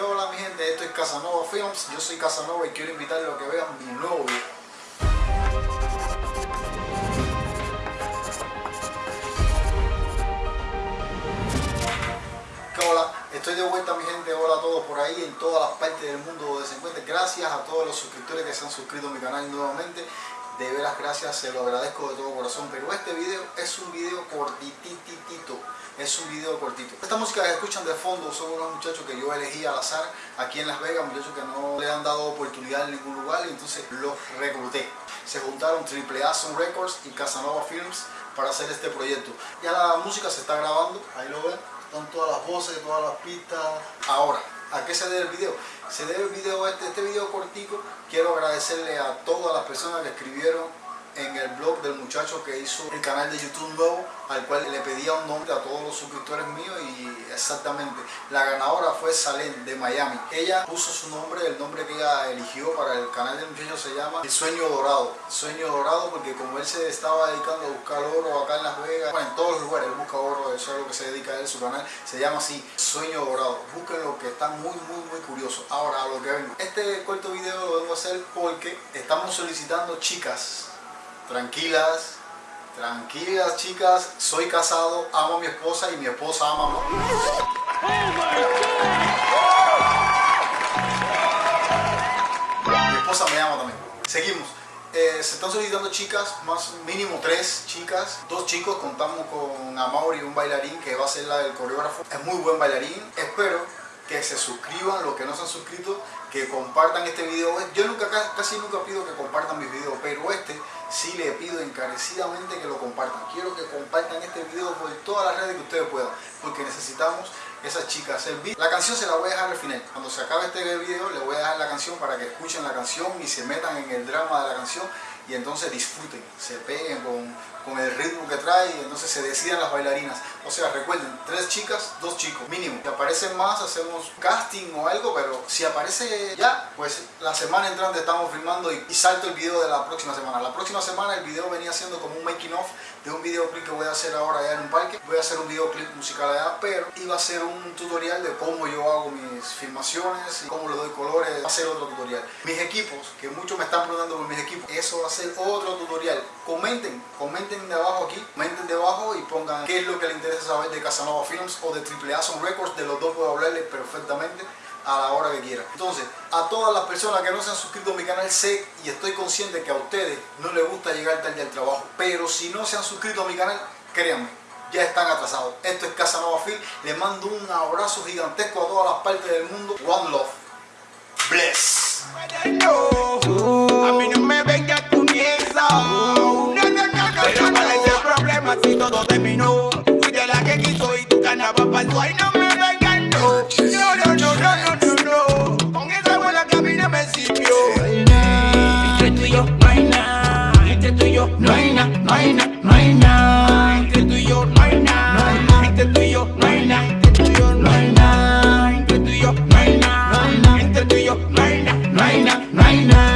¿Qué hola mi gente? Esto es Casanova Films, yo soy Casanova y quiero invitarlos a que vean mi nuevo video. ¿Qué hola? Estoy de vuelta mi gente, hola a todos por ahí en todas las partes del mundo donde se encuentren. Gracias a todos los suscriptores que se han suscrito a mi canal nuevamente. De veras gracias, se lo agradezco de todo corazón. Pero este video es un video cortititito es un video cortito. Esta música que escuchan de fondo son unos muchachos que yo elegí al azar aquí en Las Vegas, muchachos que no le han dado oportunidad en ningún lugar y entonces los recluté. Se juntaron AAA Sound Records y Casanova Films para hacer este proyecto. Ya la música se está grabando, ahí lo ven, están todas las voces, todas las pistas. Ahora, ¿a qué se debe el video? Se debe el video este, este video cortico. Quiero agradecerle a todas las personas que escribieron en el blog del muchacho que hizo el canal de YouTube nuevo, al cual le pedía un nombre a todos los suscriptores míos y exactamente, la ganadora fue Salem de Miami. Ella puso su nombre, el nombre que ella eligió para el canal del muchacho se llama El Sueño Dorado. Sueño Dorado porque como él se estaba dedicando a buscar oro acá en Las Vegas, bueno, en todos los lugares busca oro, eso es lo que se dedica a él, su canal se llama así, Sueño Dorado. Búsquenlo que está muy, muy, muy curioso. Ahora, a lo que vengo. Este corto video lo vengo a hacer porque estamos solicitando chicas tranquilas, tranquilas chicas, soy casado, amo a mi esposa y mi esposa ama a mi Mi esposa me ama también. Seguimos. Eh, se están solicitando chicas, más mínimo tres chicas, dos chicos, contamos con Amaury, un bailarín que va a ser la del coreógrafo. Es muy buen bailarín. Espero que se suscriban, los que no se han suscrito, que compartan este video. Yo nunca, casi nunca pido que compartan mis videos, pero este sí le pido encarecidamente que lo compartan. Quiero que compartan este video por todas las redes que ustedes puedan, porque necesitamos esas chicas. La canción se la voy a dejar al final. Cuando se acabe este video le voy a dejar la canción para que escuchen la canción y se metan en el drama de la canción y entonces disfruten, se peguen con, con el ritmo que trae y entonces se decidan las bailarinas. O sea, recuerden, tres chicas, dos chicos, mínimo. Si aparecen más, hacemos casting o algo, pero si aparece ya, pues la semana entrante estamos filmando y, salto el video de la próxima semana. La próxima semana el video venía siendo como un making of de un videoclip que voy a hacer ahora allá en un parque. Voy a hacer un videoclip musical allá, pero iba a ser un tutorial de cómo yo hago mis filmaciones y cómo le doy colores. Va a ser otro tutorial. Mis equipos, que muchos me están preguntando por mis equipos, eso va a ser otro tutorial. Comenten, comenten de abajo aquí, comenten debajo y pongan qué es lo que les interesa saber de Casanova Films o de AAA Sound Records. De los dos puedo hablarles perfectamente a la hora que quieran. Entonces, a todas las personas que no se han suscrito a mi canal, sé y estoy consciente que a ustedes no les gusta llegar tarde al trabajo. Pero si no se han suscrito a mi canal, créanme, ya están atrasados. Esto es Casanova Film. Les mando un abrazo gigantesco a todas las partes del mundo. One love. Bless. aquí soy tu carnaval pa'l guay, no me vengan, no. No, no, no, no, no, no, Con esa buena cabina me sirvió. Entre tú y yo no hay nada. Entre tú y yo no hay nada, no hay nada, no hay nada. Entre tú y yo no hay nada. Entre tú y yo no hay nada. Entre no hay nada. Entre no hay nada. No hay nada, no hay nada, no hay nada.